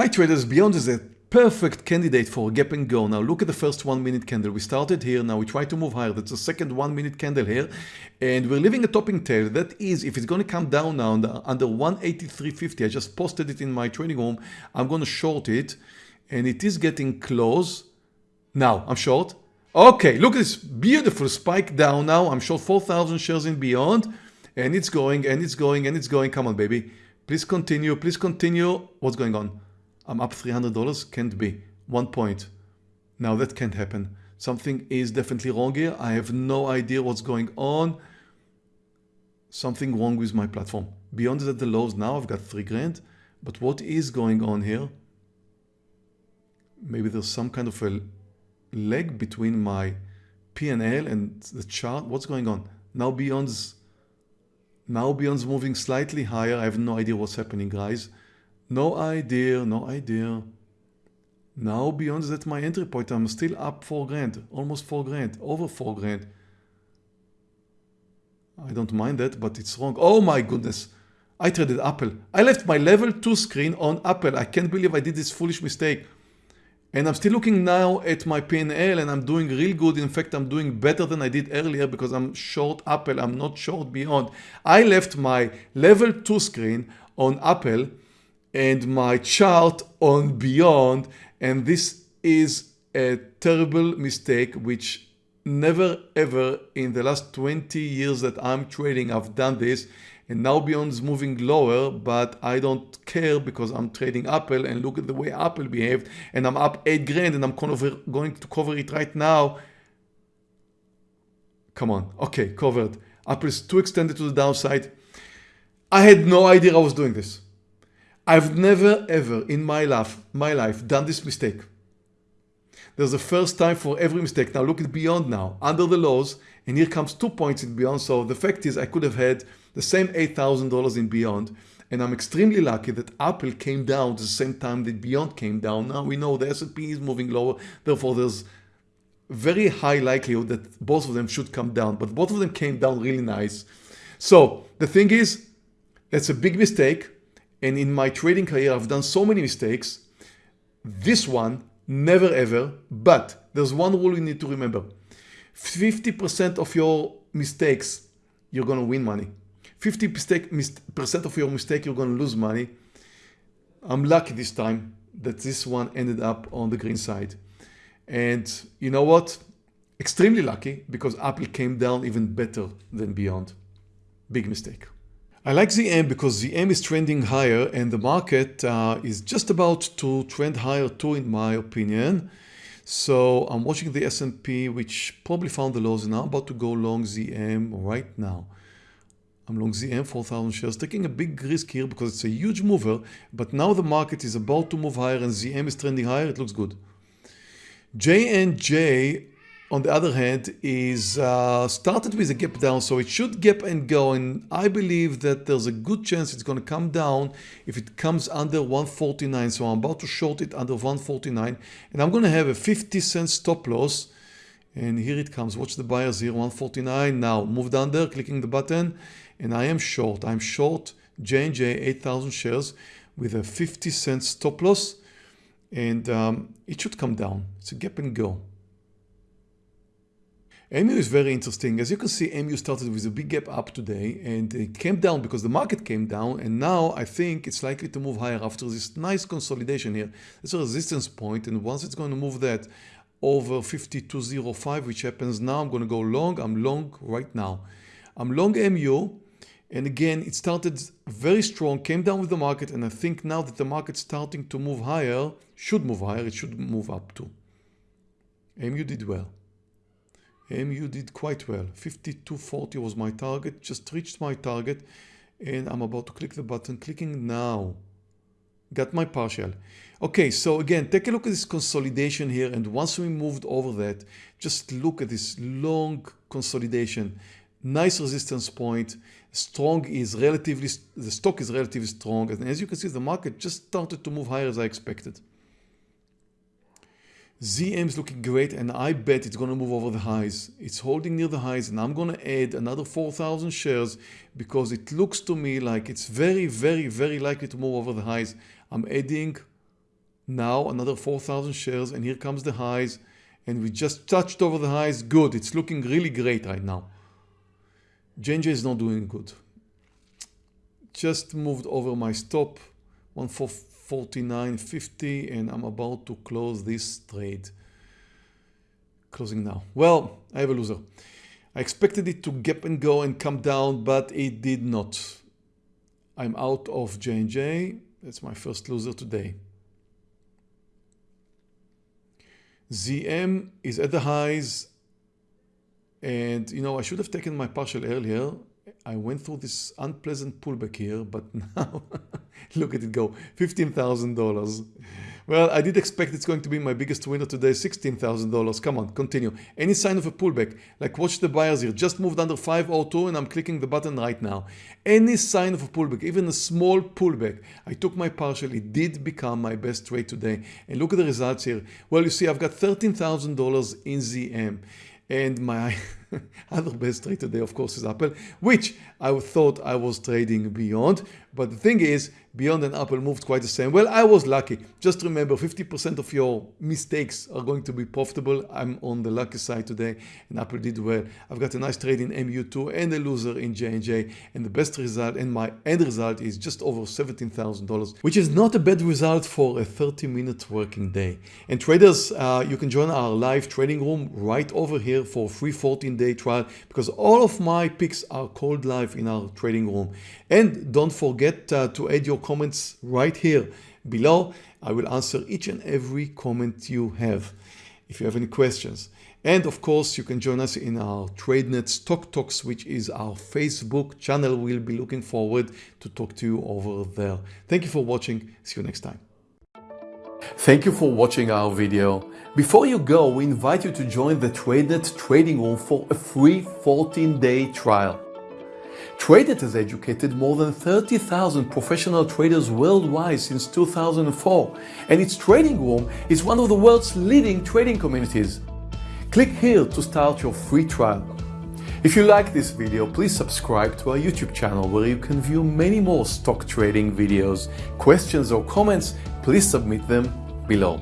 Hi traders, Beyond is a perfect candidate for a gap and go. Now look at the first one minute candle. We started here, now we try to move higher. That's the second one minute candle here. And we're leaving a topping tail. That is, if it's going to come down now under, under 183.50, I just posted it in my trading room. I'm going to short it and it is getting close. Now I'm short. Okay, look at this beautiful spike down now. I'm short 4,000 shares in Beyond and it's going and it's going and it's going. Come on, baby. Please continue. Please continue. What's going on? I'm up $300. Can't be. One point. Now that can't happen. Something is definitely wrong here. I have no idea what's going on. Something wrong with my platform. Beyond that, the lows now, I've got three grand. But what is going on here? Maybe there's some kind of a leg between my PNL and the chart. What's going on? Now Beyond's now Beyond's moving slightly higher. I have no idea what's happening, guys. No idea, no idea. Now beyond that my entry point, I'm still up 4 grand, almost 4 grand, over 4 grand. I don't mind that, but it's wrong. Oh my goodness. I traded Apple. I left my level 2 screen on Apple. I can't believe I did this foolish mistake. And I'm still looking now at my PNL and I'm doing real good. In fact, I'm doing better than I did earlier because I'm short Apple. I'm not short Beyond. I left my level 2 screen on Apple and my chart on beyond and this is a terrible mistake which never ever in the last 20 years that I'm trading I've done this and now beyond is moving lower but I don't care because I'm trading Apple and look at the way Apple behaved and I'm up 8 grand and I'm going to cover it right now. Come on. Okay covered. Apple is too extended to the downside. I had no idea I was doing this I've never ever in my life, my life done this mistake. There's a first time for every mistake. Now look at beyond now, under the lows, and here comes two points in beyond. So the fact is I could have had the same $8,000 in beyond. And I'm extremely lucky that Apple came down the same time that Beyond came down. Now we know the S&P is moving lower. Therefore, there's very high likelihood that both of them should come down. But both of them came down really nice. So the thing is, that's a big mistake. And in my trading career, I've done so many mistakes. This one, never ever. But there's one rule you need to remember. 50% of your mistakes, you're going to win money. 50% of your mistake, you're going to lose money. I'm lucky this time that this one ended up on the green side. And you know what? Extremely lucky because Apple came down even better than Beyond. Big mistake. I like ZM because ZM is trending higher and the market uh, is just about to trend higher too in my opinion. So I'm watching the S&P which probably found the lows and I'm about to go long ZM right now. I'm long ZM 4,000 shares, taking a big risk here because it's a huge mover. But now the market is about to move higher and ZM is trending higher. It looks good. J&J on the other hand, is uh, started with a gap down, so it should gap and go. And I believe that there's a good chance it's going to come down if it comes under 149. So I'm about to short it under 149, and I'm going to have a 50 cent stop loss. And here it comes. Watch the buyers here, 149. Now moved under, clicking the button, and I am short. I'm short J&J 8,000 shares with a 50 cent stop loss, and um, it should come down. It's a gap and go. MU is very interesting. As you can see, MU started with a big gap up today and it came down because the market came down and now I think it's likely to move higher after this nice consolidation here. It's a resistance point and once it's going to move that over 52.05 which happens now, I'm going to go long. I'm long right now. I'm long MU and again it started very strong, came down with the market and I think now that the market's starting to move higher, should move higher, it should move up too. MU did well. MU did quite well. 52.40 was my target, just reached my target and I'm about to click the button, clicking now. Got my partial. Okay, so again, take a look at this consolidation here and once we moved over that, just look at this long consolidation. Nice resistance point. Strong is relatively, the stock is relatively strong and as you can see, the market just started to move higher as I expected. ZM is looking great and I bet it's going to move over the highs. It's holding near the highs and I'm going to add another 4,000 shares because it looks to me like it's very, very, very likely to move over the highs. I'm adding Now another 4,000 shares and here comes the highs and we just touched over the highs. Good. It's looking really great right now. JNJ is not doing good. Just moved over my stop 149.50 and I'm about to close this trade. Closing now. Well, I have a loser. I expected it to gap and go and come down, but it did not. I'm out of J&J. That's my first loser today. ZM is at the highs and you know I should have taken my partial earlier I went through this unpleasant pullback here but now look at it go $15,000 well, I did expect it's going to be my biggest winner today, $16,000. Come on, continue. Any sign of a pullback, like watch the buyers here, just moved under 502 and I'm clicking the button right now. Any sign of a pullback, even a small pullback, I took my partial, it did become my best trade today. And look at the results here. Well, you see, I've got $13,000 in ZM and my other best trade today of course is Apple which I thought I was trading beyond. But the thing is beyond and Apple moved quite the same. Well I was lucky. Just remember 50% of your mistakes are going to be profitable. I'm on the lucky side today and Apple did well. I've got a nice trade in MU2 and a loser in J&J and the best result and my end result is just over $17,000 which is not a bad result for a 30 minute working day. And traders uh, you can join our live trading room right over here for free 14 day trial because all of my picks are called live in our trading room. And don't forget uh, to add your comments right here below. I will answer each and every comment you have if you have any questions. And of course, you can join us in our TradeNet Stock Talks, which is our Facebook channel. We'll be looking forward to talk to you over there. Thank you for watching. See you next time. Thank you for watching our video. Before you go, we invite you to join the TradeNet trading room for a free 14-day trial. TradeNet has educated more than 30,000 professional traders worldwide since 2004, and its trading room is one of the world's leading trading communities. Click here to start your free trial. If you like this video, please subscribe to our YouTube channel where you can view many more stock trading videos. Questions or comments, please submit them below.